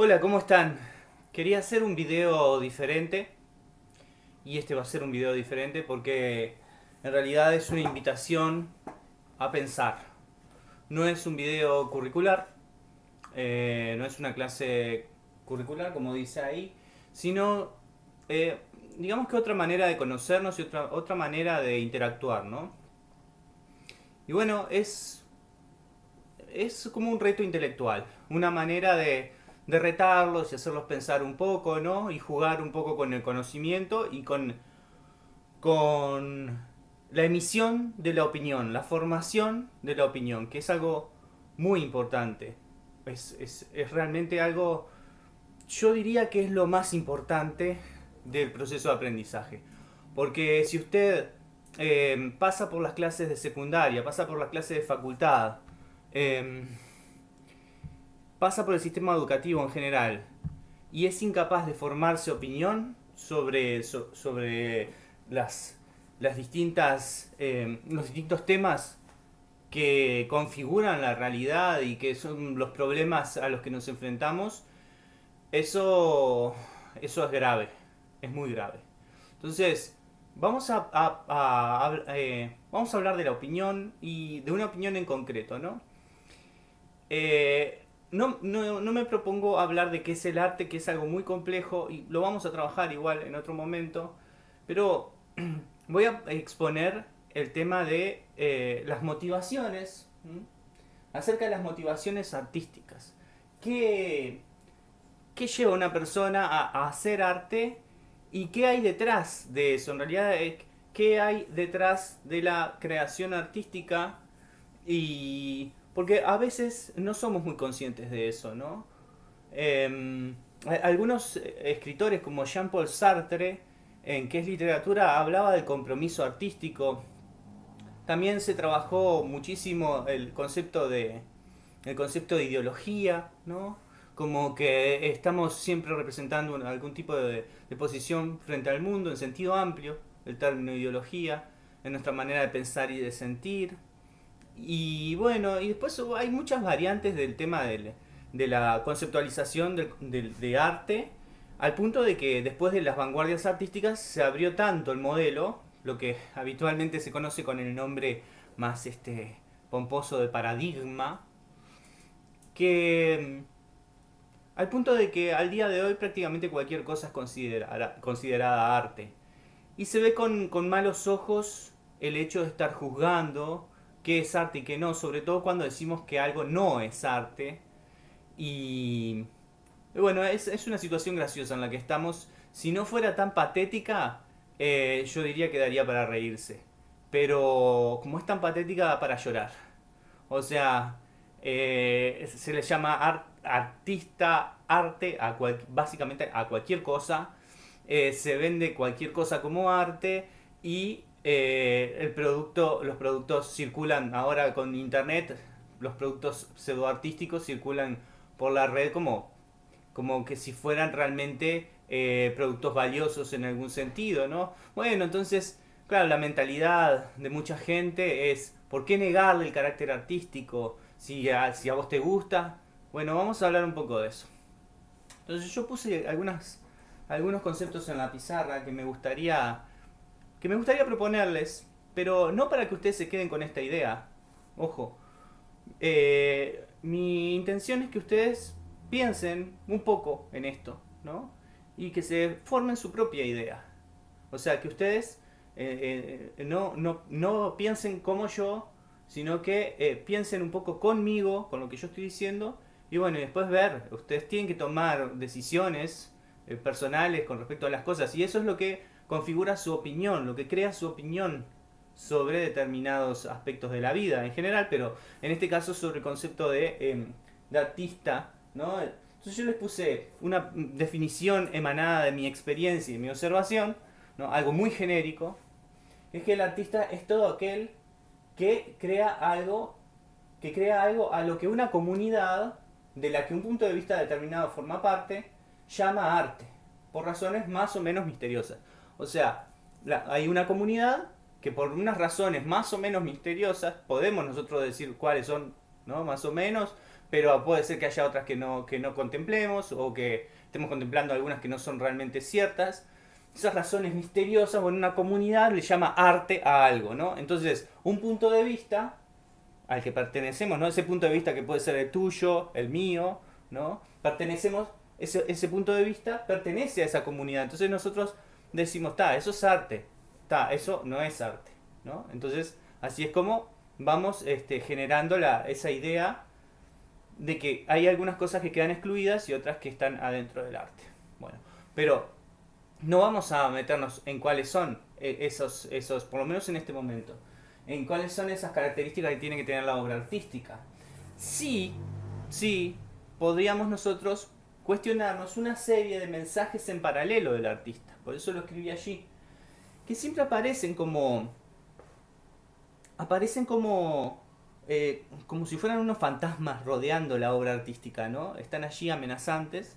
Hola, ¿cómo están? Quería hacer un video diferente y este va a ser un video diferente porque en realidad es una invitación a pensar. No es un video curricular, eh, no es una clase curricular como dice ahí, sino eh, digamos que otra manera de conocernos y otra, otra manera de interactuar, ¿no? Y bueno, es, es como un reto intelectual, una manera de, de retarlos y hacerlos pensar un poco, ¿no? Y jugar un poco con el conocimiento y con, con la emisión de la opinión, la formación de la opinión, que es algo muy importante. Es, es, es realmente algo, yo diría que es lo más importante del proceso de aprendizaje. Porque si usted eh, pasa por las clases de secundaria, pasa por las clases de facultad, eh, pasa por el sistema educativo en general y es incapaz de formarse opinión sobre, so, sobre las, las distintas, eh, los distintos temas que configuran la realidad y que son los problemas a los que nos enfrentamos, eso, eso es grave, es muy grave. Entonces, vamos a, eh, vamos a hablar de la opinión y de una opinión en concreto, ¿no? Eh, no, no, no, me propongo hablar de qué es el arte, que es algo muy complejo y lo vamos a trabajar igual en otro momento, pero voy a exponer el tema de eh, las motivaciones, acerca de las motivaciones artísticas. ¿Qué, qué lleva una persona a, a, hacer arte y qué hay detrás de eso? En realidad, eh, ¿qué hay detrás de la creación artística y porque a veces no somos muy conscientes de eso, ¿no? Eh, algunos escritores como Jean-Paul Sartre, en que es literatura, hablaba del compromiso artístico. También se trabajó muchísimo el concepto de, el concepto de ideología, ¿no? Como que estamos siempre representando algún tipo de, de posición frente al mundo en sentido amplio, el término ideología, en nuestra manera de pensar y de sentir. Y bueno, y después hay muchas variantes del tema del, de la conceptualización del, de arte, al punto de que después de las vanguardias artísticas se abrió tanto el modelo, lo que habitualmente se conoce con el nombre más este pomposo de paradigma, que al punto de que al día de hoy prácticamente cualquier cosa es considerada, considerada arte. Y se ve con, con malos ojos el hecho de estar juzgando qué es arte y qué no, sobre todo cuando decimos que algo no es arte. Y bueno, es, es una situación graciosa en la que estamos. Si no fuera tan patética, eh, yo diría que daría para reírse. Pero como es tan patética, da para llorar. O sea, eh, se le llama art, artista, arte, a cual, básicamente a cualquier cosa. Eh, se vende cualquier cosa como arte y eh, el producto, los productos circulan ahora con internet, los productos pseudoartísticos circulan por la red como, como que si fueran realmente eh, productos valiosos en algún sentido, ¿no? Bueno, entonces, claro, la mentalidad de mucha gente es, ¿por qué negarle el carácter artístico? Si a, si a vos te gusta, bueno, vamos a hablar un poco de eso. Entonces yo puse algunas, algunos conceptos en la pizarra que me gustaría que me gustaría proponerles, pero no para que ustedes se queden con esta idea. Ojo, eh, mi intención es que ustedes piensen un poco en esto, ¿no? Y que se formen su propia idea. O sea, que ustedes eh, eh, no, no, no, piensen como yo, sino que piensen un poco conmigo, con lo que yo estoy diciendo, y bueno, y después ver, ustedes tienen que tomar decisiones personales con respecto a las cosas, y eso es lo que configura su opinión, lo que crea su opinión sobre determinados aspectos de la vida en general, pero en este caso sobre el concepto de, de artista, ¿no? Entonces yo les puse una definición emanada de mi experiencia y mi observación, ¿no? algo muy genérico, es que el artista es todo aquel que crea algo, que crea algo a lo que una comunidad de la que un punto de vista determinado forma parte, llama arte, por razones más o menos misteriosas. O sea, hay una comunidad que por unas razones más o menos misteriosas, podemos nosotros decir cuáles son, ¿no? Más o menos, pero puede ser que haya otras que no, que no contemplemos o que estemos contemplando algunas que no son realmente ciertas. Esas razones misteriosas, bueno, una comunidad le llama arte a algo, ¿no? Entonces, un punto de vista al que pertenecemos, ¿no? Ese punto de vista que puede ser el tuyo, el mío, ¿no? Pertenecemos, ese, ese punto de vista pertenece a esa comunidad. Entonces nosotros decimos, está, eso es arte, está, eso no es arte, ¿no? Entonces, así es como vamos este, generando la, esa idea de que hay algunas cosas que quedan excluidas y otras que están adentro del arte. Bueno, pero no vamos a meternos en cuáles son eh, esos, esos, por lo menos en este momento, en cuáles son esas características que tiene que tener la obra artística. Sí, sí, podríamos nosotros cuestionarnos una serie de mensajes en paralelo del artista. Por eso lo escribí allí. Que siempre aparecen como... Aparecen como... Eh, como si fueran unos fantasmas rodeando la obra artística, ¿no? Están allí amenazantes.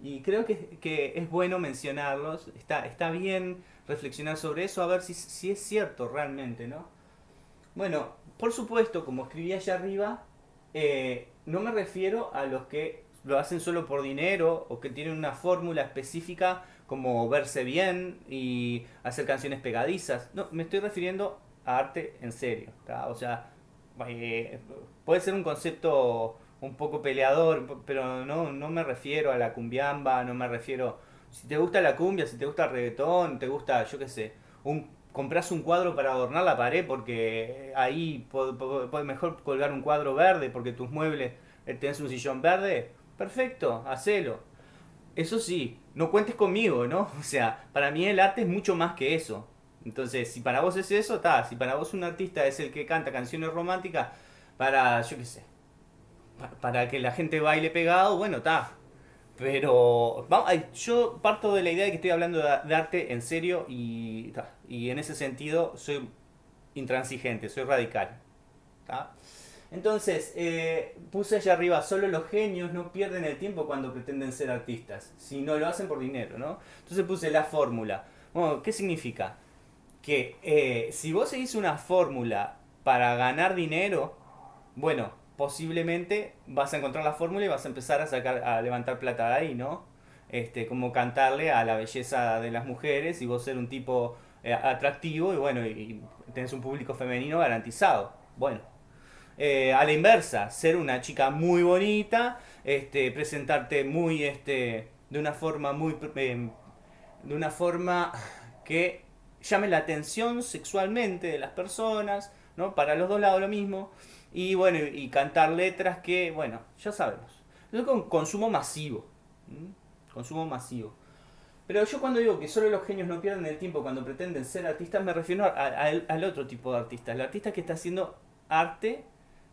Y creo que, que es bueno mencionarlos. Está, está bien reflexionar sobre eso, a ver si, si es cierto realmente, ¿no? Bueno, por supuesto, como escribí allá arriba, eh, no me refiero a los que lo hacen solo por dinero o que tienen una fórmula específica como verse bien y hacer canciones pegadizas. No, me estoy refiriendo a arte en serio. O sea, eh, puede ser un concepto un poco peleador, pero no, no me refiero a la cumbiamba, no me refiero... Si te gusta la cumbia, si te gusta el reggaetón, te gusta, yo qué sé, un, compras un cuadro para adornar la pared porque ahí puedes mejor colgar un cuadro verde porque tus muebles eh, tenés un sillón verde, perfecto, hacelo. Eso sí, no cuentes conmigo, ¿no? O sea, para mí el arte es mucho más que eso. Entonces, si para vos es eso, está. Si para vos un artista es el que canta canciones románticas para, yo qué sé, para que la gente baile pegado, bueno, está. Pero yo parto de la idea de que estoy hablando de, arte en serio y, y en ese sentido soy intransigente, soy radical. Entonces, eh, puse allá arriba, solo los genios no pierden el tiempo cuando pretenden ser artistas, si no lo hacen por dinero, ¿no? Entonces puse la fórmula. Bueno, ¿qué significa? Que eh, si vos seguís una fórmula para ganar dinero, bueno, posiblemente vas a encontrar la fórmula y vas a empezar a sacar, a levantar plata de ahí, ¿no? Este, como cantarle a la belleza de las mujeres y vos ser un tipo eh, atractivo y bueno, y tenés un público femenino garantizado. Bueno, eh, a la inversa, ser una chica muy bonita, este, presentarte muy, este, de una forma muy, eh, de una forma que llame la atención sexualmente de las personas, ¿no? Para los dos lados lo mismo. Y bueno, y cantar letras que, bueno, ya sabemos. Con consumo masivo. Consumo masivo. Pero yo cuando digo que solo los genios no pierden el tiempo cuando pretenden ser artistas, me refiero al otro tipo de artista. El artista que está haciendo arte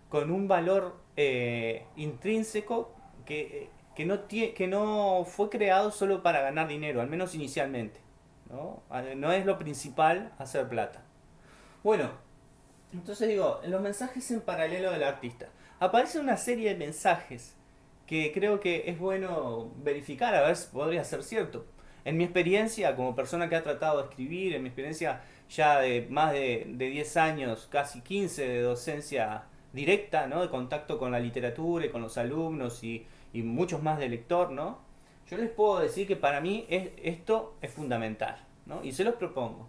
con un valor eh, intrínseco que, que, no que no fue creado solo para ganar dinero, al menos inicialmente. ¿no? no es lo principal hacer plata. Bueno, entonces digo, los mensajes en paralelo del artista. Aparece una serie de mensajes que creo que es bueno verificar, a ver si podría ser cierto. En mi experiencia, como persona que ha tratado de escribir, en mi experiencia ya de más de, de 10 años, casi 15 de docencia directa, ¿no? De contacto con la literatura y con los alumnos y, muchos más de lector, ¿no? Yo les puedo decir que para mí es, esto es fundamental, ¿no? Y se los propongo.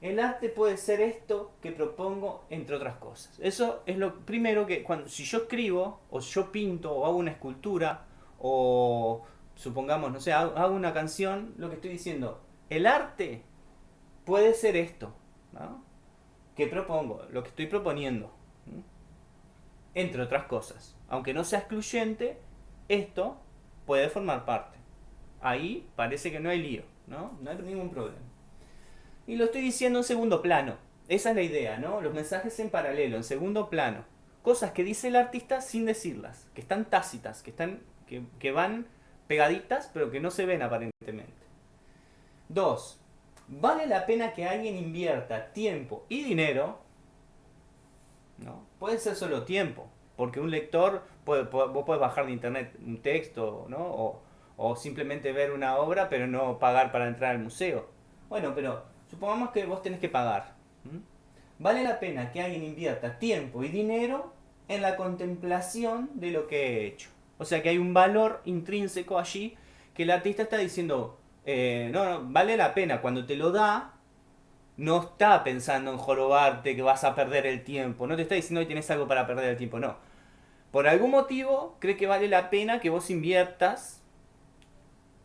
El arte puede ser esto que propongo, entre otras cosas. Eso es lo primero que, cuando, si yo escribo, o yo pinto, o hago una escultura, o supongamos, no sé, hago una canción, lo que estoy diciendo, el arte puede ser esto, ¿no? Que propongo, lo que estoy proponiendo entre otras cosas. Aunque no sea excluyente, esto puede formar parte. Ahí parece que no hay lío, ¿no? No hay ningún problema. Y lo estoy diciendo en segundo plano. Esa es la idea, ¿no? Los mensajes en paralelo, en segundo plano. Cosas que dice el artista sin decirlas, que están tácitas, que, están, que, van pegaditas, pero que no se ven aparentemente. Dos, vale la pena que alguien invierta tiempo y dinero ¿no? Puede ser solo tiempo, porque un lector, puede, vos puedes bajar de internet un texto, ¿no? O, o, simplemente ver una obra, pero no pagar para entrar al museo. Bueno, pero supongamos que vos tenés que pagar. ¿Vale la pena que alguien invierta tiempo y dinero en la contemplación de lo que he hecho. O sea que hay un valor intrínseco allí que el artista está diciendo, eh, no, vale la pena. Cuando te lo da, no está pensando en jorobarte, que vas a perder el tiempo. No te está diciendo que tienes algo para perder el tiempo, no. Por algún motivo cree que vale la pena que vos inviertas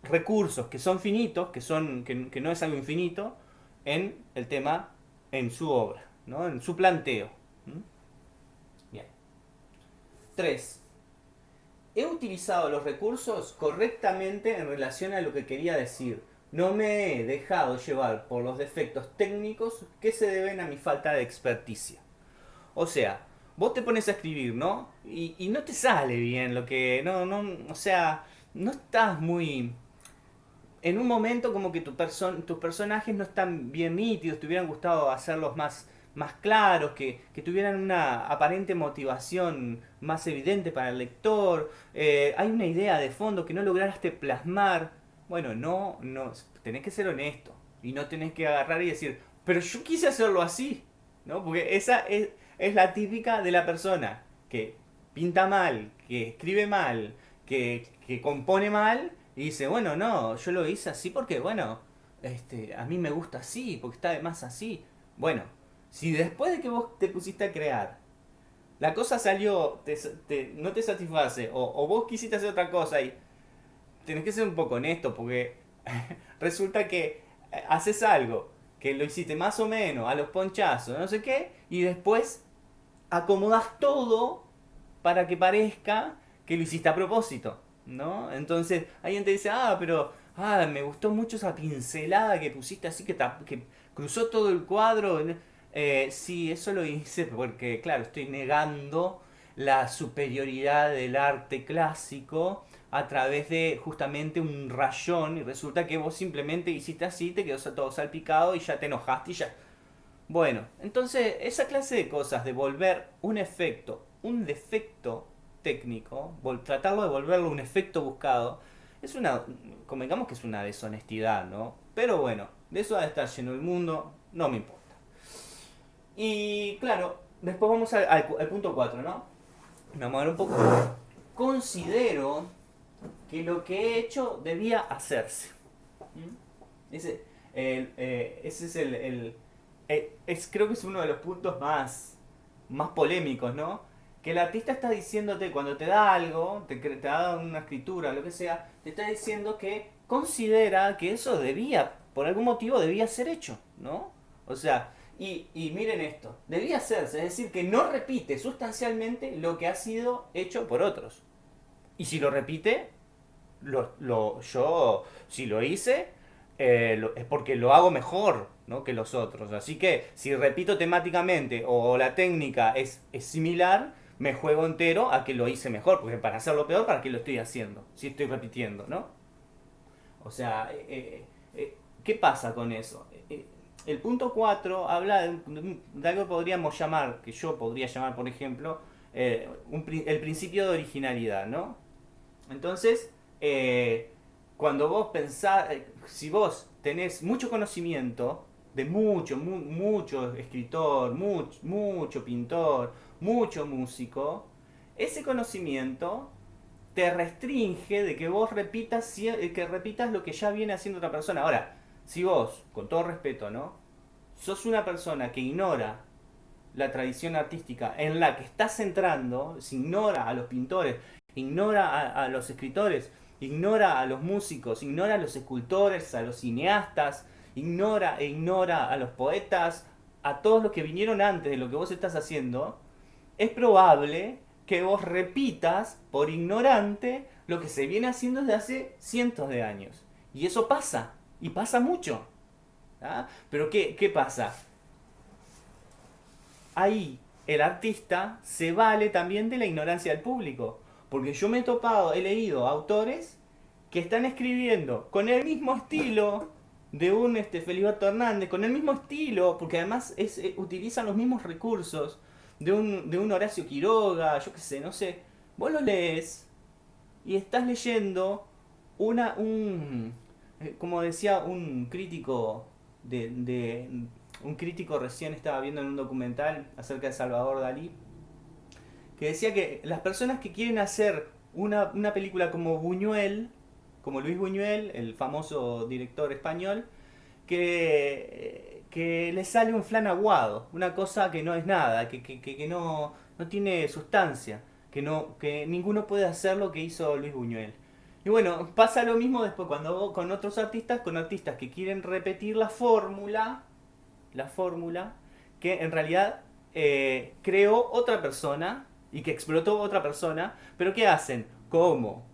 recursos que son finitos, que, son, que, no es algo infinito, en el tema, en su obra, ¿no? en su planteo. Bien. 3. He utilizado los recursos correctamente en relación a lo que quería decir no me he dejado llevar por los defectos técnicos que se deben a mi falta de experticia. O sea, vos te pones a escribir, ¿no? Y, no te sale bien lo que... No, no, o sea, no estás muy... En un momento como que tu tus personajes no están bien nítidos, te hubieran gustado hacerlos más, más claros, que, tuvieran una aparente motivación más evidente para el lector. Eh, hay una idea de fondo que no lograste plasmar bueno, no, no, tenés que ser honesto y no tenés que agarrar y decir, pero yo quise hacerlo así, ¿no? Porque esa es, la típica de la persona que pinta mal, que escribe mal, que, compone mal y dice, bueno, no, yo lo hice así porque, bueno, este, a mí me gusta así, porque está de más así. Bueno, si después de que vos te pusiste a crear, la cosa salió, no te satisface, o, o, vos quisiste hacer otra cosa y tenés que ser un poco honesto porque resulta que eh, haces algo que lo hiciste más o menos a los ponchazos, no sé qué, y después acomodas todo para que parezca que lo hiciste a propósito, ¿no? Entonces alguien te dice, ah, pero ah, me gustó mucho esa pincelada que pusiste así que, cruzó todo el cuadro. Eh, sí, eso lo hice porque, claro, estoy negando la superioridad del arte clásico a través de justamente un rayón y resulta que vos simplemente hiciste así, te quedó todo salpicado y ya te enojaste y ya... Bueno, entonces esa clase de cosas de volver un efecto, un defecto técnico, tratarlo de volverlo un efecto buscado, es una, convengamos que es una deshonestidad, ¿no? Pero bueno, de eso va a estar lleno el mundo, no me importa. Y claro, después vamos al, punto 4, ¿no? Vamos a ver un poco. Considero que lo que he hecho debía hacerse. ¿Mm? Eh, ese es el, eh, es, creo que es uno de los puntos más, más polémicos, ¿no? Que el artista está diciéndote, cuando te da algo, te, te da una escritura, lo que sea, te está diciendo que considera que eso debía, por algún motivo debía ser hecho, ¿no? O sea, y, y, miren esto, debía hacerse, es decir, que no repite sustancialmente lo que ha sido hecho por otros. Y si lo repite, lo, yo, si lo hice, eh, es porque lo hago mejor ¿no? que los otros. Así que si repito temáticamente o la técnica es, es similar, me juego entero a que lo hice mejor, porque para hacerlo peor, ¿para qué lo estoy haciendo? Si estoy repitiendo, ¿no? O sea, eh, eh, ¿qué pasa con eso? el punto 4 habla de, algo que podríamos llamar, que yo podría llamar, por ejemplo, el principio de originalidad, ¿no? Entonces, eh, cuando vos pensás, eh, si vos tenés mucho conocimiento de mucho, mucho escritor, mucho, pintor, mucho músico, ese conocimiento te restringe de que vos repitas, eh, que repitas lo que ya viene haciendo otra persona. Ahora, si vos, con todo respeto, ¿no? Sos una persona que ignora la tradición artística en la que estás entrando, se ignora a los pintores, ignora a los escritores, ignora a los músicos, ignora a los escultores, a los cineastas, ignora e ignora a los poetas, a todos los que vinieron antes de lo que vos estás haciendo, es probable que vos repitas por ignorante lo que se viene haciendo desde hace cientos de años. Y eso pasa, y pasa mucho. ¿ah? Pero ¿qué, ¿qué pasa? Ahí el artista se vale también de la ignorancia del público. Porque yo me he topado, he leído autores que están escribiendo con el mismo estilo de un este, Feliberto Hernández, con el mismo estilo, porque además eh, utilizan los mismos recursos de un, de un Horacio Quiroga, yo qué sé, no sé. Vos lo lees y estás leyendo una, un, eh, como decía un crítico de, de, un crítico recién estaba viendo en un documental acerca de Salvador Dalí, que decía que las personas que quieren hacer una, una película como Buñuel, como Luis Buñuel, el famoso director español, que, que le sale un flan aguado, una cosa que no es nada, que, que, que no, no tiene sustancia, que, no, que ninguno puede hacer lo que hizo Luis Buñuel. Y bueno, pasa lo mismo después cuando con otros artistas, con artistas que quieren repetir la fórmula, la fórmula, que en realidad eh, creó otra persona y que explotó otra persona, pero ¿qué hacen? ¿Cómo?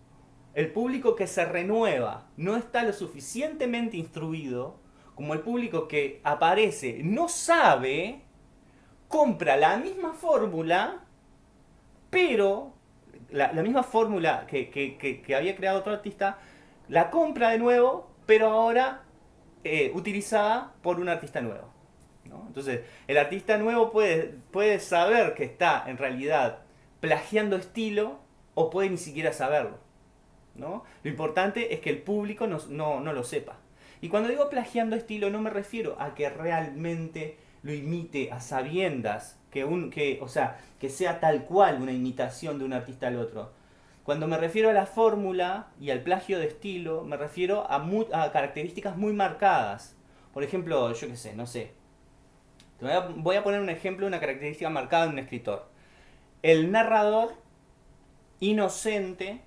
El público que se renueva no está lo suficientemente instruido, como el público que aparece no sabe, compra la misma fórmula, pero la, misma fórmula que, había creado otro artista, la compra de nuevo, pero ahora eh, utilizada por un artista nuevo. Entonces, el artista nuevo puede, puede saber que está en realidad plagiando estilo o puede ni siquiera saberlo. ¿no? Lo importante es que el público no, no, lo sepa. Y cuando digo plagiando estilo no me refiero a que realmente lo imite a sabiendas, que un, que, o sea, que sea tal cual una imitación de un artista al otro. Cuando me refiero a la fórmula y al plagio de estilo, me refiero a, a características muy marcadas. Por ejemplo, yo qué sé, no sé, Voy a, poner un ejemplo, una característica marcada en un escritor. El narrador inocente,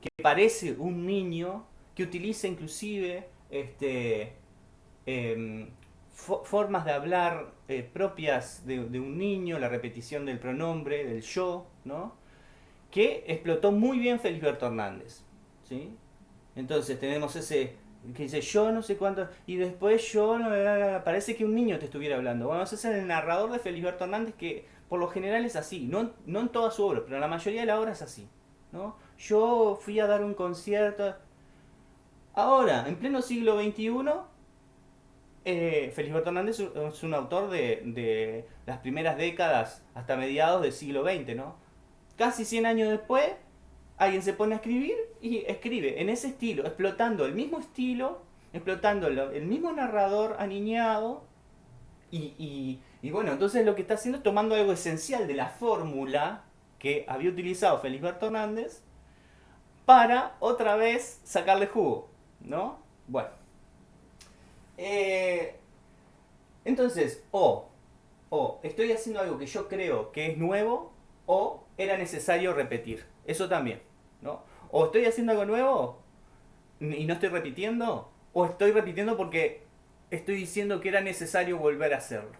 que parece un niño, que utiliza inclusive este, em, formas de hablar eh, propias de, un niño, la repetición del pronombre, del yo, ¿no? que explotó muy bien Felisberto Hernández. ¿sí? Entonces tenemos ese que dice yo no sé cuánto, y después yo, parece que un niño te estuviera hablando. Bueno, ese es el narrador de Felisberto Hernández que por lo general es así, no, no en toda su obra, pero en la mayoría de la obra es así. ¿no? Yo fui a dar un concierto. Ahora, en pleno siglo XXI, eh, Hernández es un autor de, de las primeras décadas hasta mediados del siglo XX, ¿no? Casi 100 años después, alguien se pone a escribir y escribe en ese estilo, explotando el mismo estilo, explotando el mismo narrador aniñado. Y, bueno, entonces lo que está haciendo es tomando algo esencial de la fórmula que había utilizado Felisberto Hernández para otra vez sacarle jugo, ¿no? Bueno. Eh, entonces, o, o estoy haciendo algo que yo creo que es nuevo, o era necesario repetir. Eso también, ¿no? O estoy haciendo algo nuevo y no estoy repitiendo, o estoy repitiendo porque estoy diciendo que era necesario volver a hacerlo.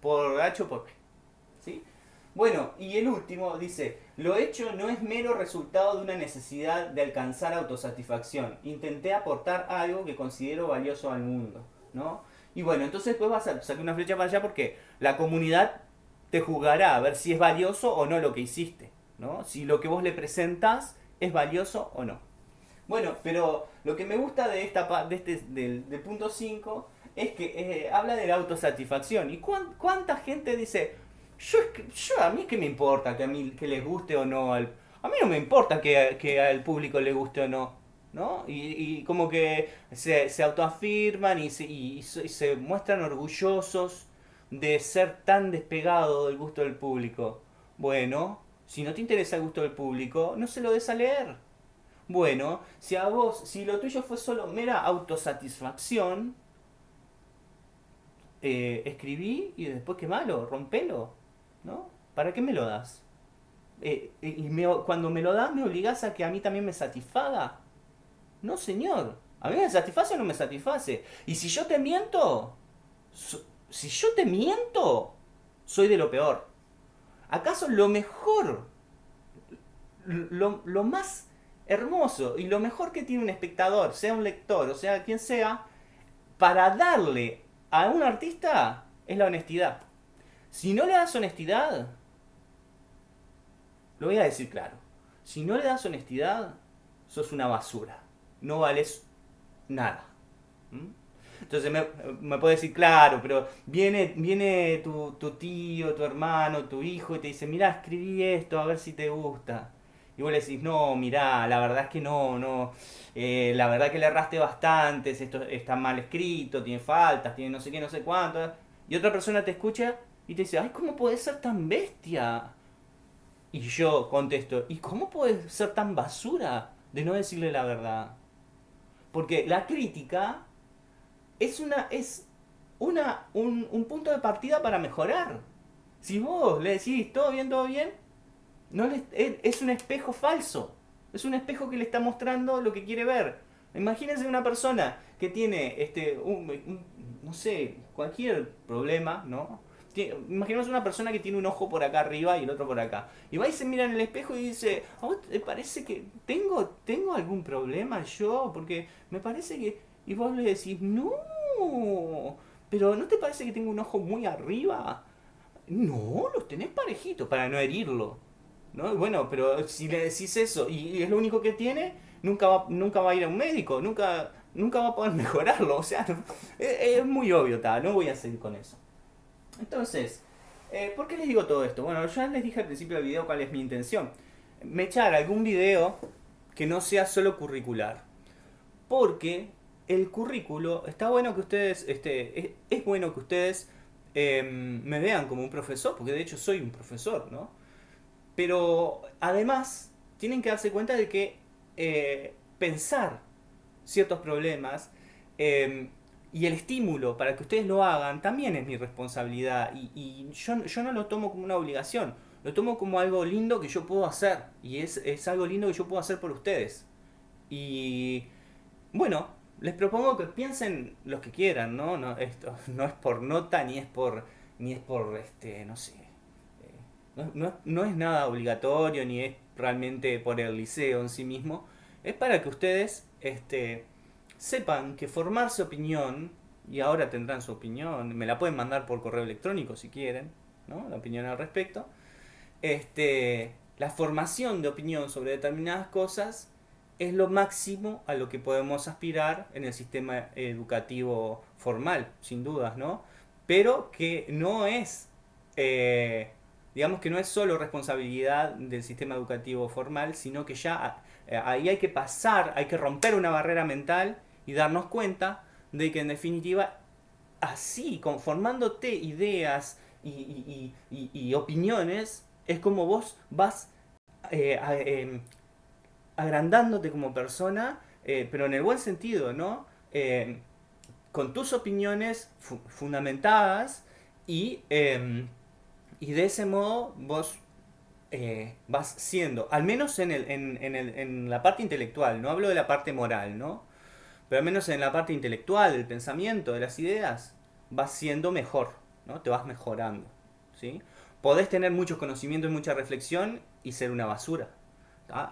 Por H o por qué. ¿Sí? Bueno, y el último dice, lo hecho no es mero resultado de una necesidad de alcanzar autosatisfacción. Intenté aportar algo que considero valioso al mundo, ¿no? Y bueno, entonces después vas a sacar una flecha para allá porque la comunidad te juzgará a ver si es valioso o no lo que hiciste. Si lo que vos le presentás es valioso o no. Bueno, pero lo que me gusta de esta de este, del, punto 5 es que eh, habla de la autosatisfacción. ¿Y cuánta gente dice, yo, yo a mí qué me importa que a mí que les guste o no? Al, a mí no me importa que, que al público le guste o no. ¿no? Y, como que se, se autoafirman y se, y se muestran orgullosos de ser tan despegado del gusto del público. Bueno, si no te interesa el gusto del público, no se lo des a leer. Bueno, si a vos, si lo tuyo fue solo mera autosatisfacción, eh, escribí y después qué malo, rompelo, ¿no? ¿Para qué me lo das? Eh, y cuando me lo das, ¿me obligas a que a mí también me satisfaga? No, señor. A mí me satisface o no me satisface. Y si yo te miento, si yo te miento, soy de lo peor. ¿Acaso lo mejor, lo, más hermoso y lo mejor que tiene un espectador, sea un lector o sea quien sea, para darle a un artista es la honestidad? Si no le das honestidad, lo voy a decir claro, si no le das honestidad, sos una basura, no vales nada. Entonces me, me puede decir, claro, pero viene, viene tu, tío, tu hermano, tu hijo y te dice, mira, escribí esto, a ver si te gusta. Y vos le decís, no, mirá, la verdad es que no, no, eh, la verdad que le erraste bastante, esto está mal escrito, tiene faltas, tiene no sé qué, no sé cuánto. Y otra persona te escucha y te dice, ay, ¿cómo puede ser tan bestia? Y yo contesto, ¿y cómo puedes ser tan basura de no decirle la verdad? Porque la crítica es una es una, un, un punto de partida para mejorar. Si vos le decís todo bien, todo bien, no es un espejo falso. Es un espejo que le está mostrando lo que quiere ver. Imagínense una persona que tiene, este, un, no sé, cualquier problema, ¿no? Imaginemos una persona que tiene un ojo por acá arriba y el otro por acá. Y va y se mira en el espejo y dice, ¿a te parece que tengo, tengo algún problema yo? Porque me parece que... Y vos le decís, no, pero ¿no te parece que tengo un ojo muy arriba? No, los tenés parejitos para no herirlo. ¿No? Bueno, pero si le decís eso y, es lo único que tiene, nunca va, nunca va a ir a un médico, nunca, nunca va a poder mejorarlo. O sea, es, muy obvio, no voy a seguir con eso. Entonces, eh, ¿por qué les digo todo esto? Bueno, ya les dije al principio del video cuál es mi intención. Me echar algún video que no sea solo curricular. Porque el currículo, está bueno que ustedes, este, es, bueno que ustedes em, me vean como un profesor, porque de hecho soy un profesor, ¿no? Pero además tienen que darse cuenta de que eh, pensar ciertos problemas em, y el estímulo para que ustedes lo hagan también es mi responsabilidad y, yo, yo, no lo tomo como una obligación, lo tomo como algo lindo que yo puedo hacer y es, es algo lindo que yo puedo hacer por ustedes. Y bueno, les propongo que piensen los que quieran, ¿no? No, esto no es por nota ni es por, ni es por, este, no sé, no, es nada obligatorio ni es realmente por el liceo en sí mismo. Es para que ustedes este, sepan que formarse opinión, y ahora tendrán su opinión, me la pueden mandar por correo electrónico si quieren, ¿no? la opinión al respecto. Este, la formación de opinión sobre determinadas cosas es lo máximo a lo que podemos aspirar en el sistema educativo formal, sin dudas, ¿no? Pero que no es eh, digamos que no es solo responsabilidad del sistema educativo formal, sino que ya eh, ahí hay que pasar, hay que romper una barrera mental y darnos cuenta de que en definitiva así, conformándote ideas y, opiniones, es como vos vas eh, em, agrandándote como persona, eh, pero en el buen sentido, ¿no? Em, con tus opiniones fundamentadas y em, y de ese modo vos eh, vas siendo, al menos en, el, en, el, en, la parte intelectual, no hablo de la parte moral, ¿no? Pero al menos en la parte intelectual, del pensamiento, de las ideas, vas siendo mejor, ¿no? Te vas mejorando, ¿sí? Podés tener mucho conocimiento y mucha reflexión y ser una basura,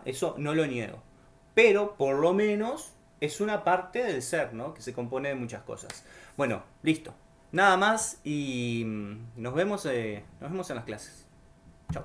Eso no lo niego. Pero por lo menos es una parte del ser, ¿no? Que se compone de muchas cosas. Bueno, listo. Nada más y mm, nos vemos, eh, nos vemos en las clases. Chao.